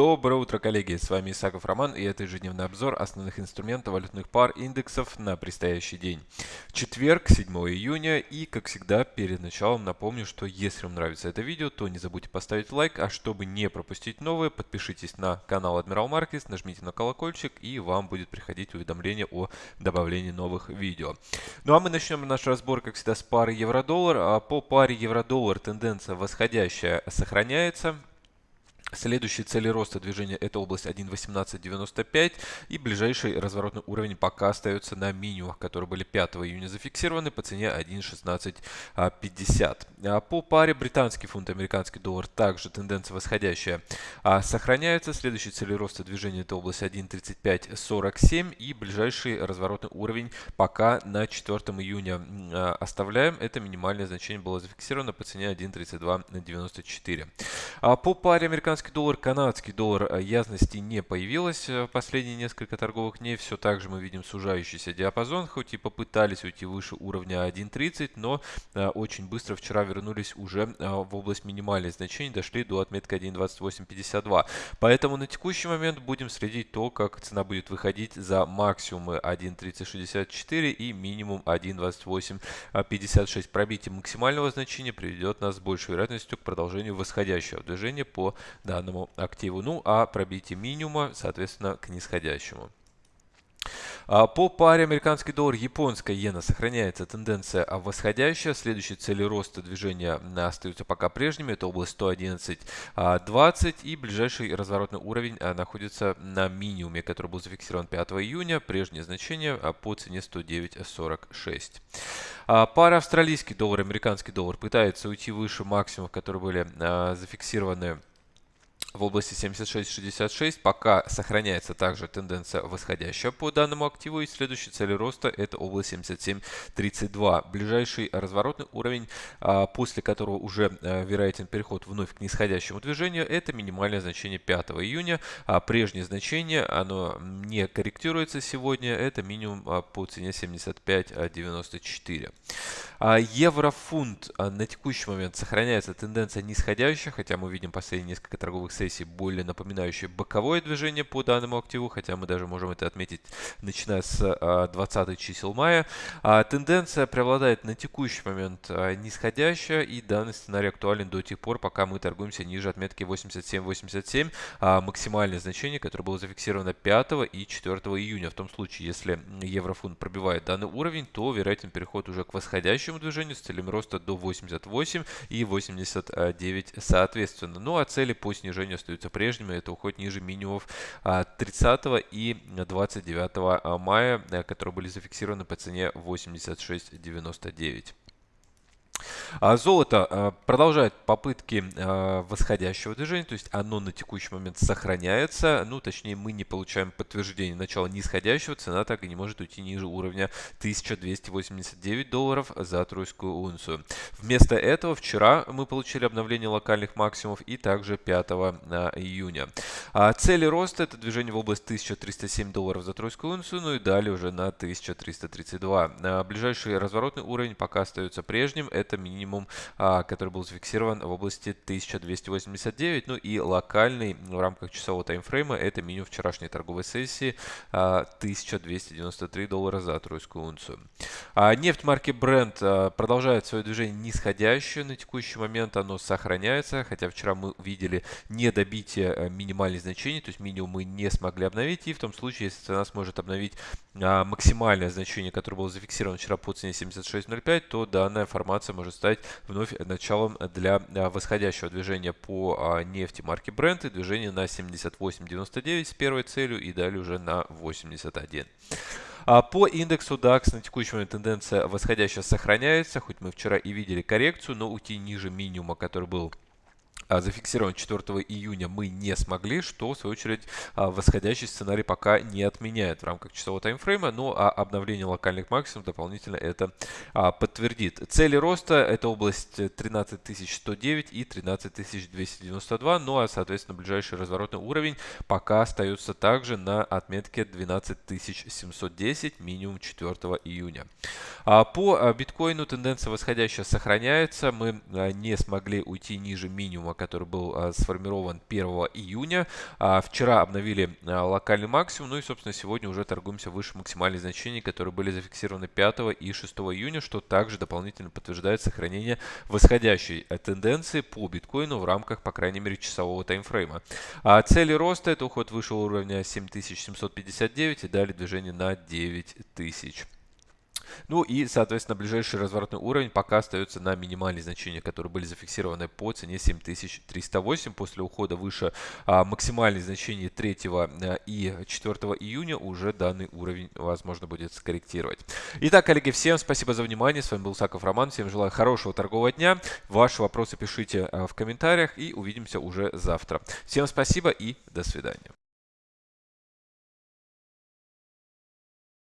Доброе утро, коллеги! С вами Исаков Роман и это ежедневный обзор основных инструментов валютных пар индексов на предстоящий день. Четверг, 7 июня и, как всегда, перед началом напомню, что если вам нравится это видео, то не забудьте поставить лайк, а чтобы не пропустить новые, подпишитесь на канал Admiral Markets, нажмите на колокольчик и вам будет приходить уведомление о добавлении новых видео. Ну а мы начнем наш разбор, как всегда, с пары евро-доллар. А по паре евро-доллар тенденция восходящая сохраняется. Следующие цели роста движения это область 1.1895 и ближайший разворотный уровень пока остается на минимумах, которые были 5 июня зафиксированы по цене 1.1650. А по паре британский фунт, американский доллар также тенденция восходящая а, сохраняется. Следующие цели роста движения это область 1.3547 и ближайший разворотный уровень пока на 4 июня а, оставляем. Это минимальное значение было зафиксировано по цене 1.3294. По паре американский американский доллар, канадский доллар э, ясности не появилось э, в последние несколько торговых дней. Все так же мы видим сужающийся диапазон, хоть и попытались уйти выше уровня 1.30, но э, очень быстро вчера вернулись уже в область минимальных значений, дошли до отметки 1.2852. Поэтому на текущий момент будем следить то, как цена будет выходить за максимумы 1.3064 и минимум 1.2856. Пробитие максимального значения приведет нас с большей вероятностью к продолжению восходящего движения по данному активу. Ну а пробитие минимума, соответственно, к нисходящему. А, по паре американский доллар, японская иена сохраняется тенденция восходящая. Следующие цели роста движения остаются пока прежними. Это область 111.20 а, и ближайший разворотный уровень а, находится на минимуме, который был зафиксирован 5 июня. Прежнее значение по цене 109.46. Пара австралийский доллар, американский доллар пытается уйти выше максимумов, которые были зафиксированы в области 76.66 пока сохраняется также тенденция восходящая по данному активу и следующая цель роста это область 77.32. Ближайший разворотный уровень, а, после которого уже а, вероятен переход вновь к нисходящему движению, это минимальное значение 5 июня. А прежнее значение, оно не корректируется сегодня, это минимум а, по цене 75.94. Еврофунт на текущий момент сохраняется тенденция нисходящая, хотя мы видим последние несколько торговых сессий более напоминающее боковое движение по данному активу, хотя мы даже можем это отметить начиная с 20 а, чисел мая. А, тенденция преобладает на текущий момент а, нисходящая, и данный сценарий актуален до тех пор, пока мы торгуемся ниже отметки 87.87, максимальное значение, которое было зафиксировано 5 и 4 июня. В том случае, если еврофунт пробивает данный уровень, то вероятен переход уже к восходящему движению с целями роста до 88 и 89 соответственно. Ну а цели по снижению значения остаются прежними. Это уходит ниже минимумов 30 а, и 29 а, мая, э, которые были зафиксированы по цене 86.99. А золото а, продолжает попытки а, восходящего движения, то есть оно на текущий момент сохраняется, ну точнее мы не получаем подтверждение начала нисходящего, цена так и не может уйти ниже уровня 1289 долларов за тройскую унцию. Вместо этого вчера мы получили обновление локальных максимумов и также 5 июня. Цели роста это движение в область 1307 долларов за тройскую унцию, ну и далее уже на 1332. Ближайший разворотный уровень пока остается прежним, это минимум, а, который был зафиксирован в области 1289. Ну и локальный в рамках часового таймфрейма это минимум вчерашней торговой сессии 1293 а, доллара за тройскую унцию. А нефть марки Brent продолжает свое движение нисходящее. На текущий момент оно сохраняется, хотя вчера мы видели недобитие минимальных значений, то есть минимум мы не смогли обновить. И в том случае, если цена сможет обновить максимальное значение, которое было зафиксировано вчера по цене 76.05, то данная формация может стать вновь началом для а, восходящего движения по а, нефти марки Brent и движение на 78.99 с первой целью и далее уже на 81. А, по индексу DAX на текущий момент тенденция восходящая сохраняется, хоть мы вчера и видели коррекцию, но уйти ниже минимума, который был а, зафиксирован 4 июня мы не смогли, что в свою очередь а, восходящий сценарий пока не отменяет в рамках часового таймфрейма, но а обновление локальных максимумов дополнительно это подтвердит. Цели роста это область 13109 и 13292, ну а соответственно ближайший разворотный уровень пока остается также на отметке 12710 минимум 4 июня. По биткоину тенденция восходящая сохраняется, мы не смогли уйти ниже минимума, который был сформирован 1 июня. Вчера обновили локальный максимум, ну и, собственно, сегодня уже торгуемся выше максимальных значений, которые были зафиксированы 5 и 6 июня, что также дополнительно подтверждает сохранение восходящей тенденции по биткоину в рамках, по крайней мере, часового таймфрейма. Цели роста – это уход выше уровня 7759 и далее движение на 9000. Ну и, соответственно, ближайший разворотный уровень пока остается на минимальные значения, которые были зафиксированы по цене 7308. После ухода выше а, максимальных значений 3 а, и 4 июня уже данный уровень возможно будет скорректировать. Итак, коллеги, всем спасибо за внимание. С вами был Саков Роман. Всем желаю хорошего торгового дня. Ваши вопросы пишите а, в комментариях и увидимся уже завтра. Всем спасибо и до свидания.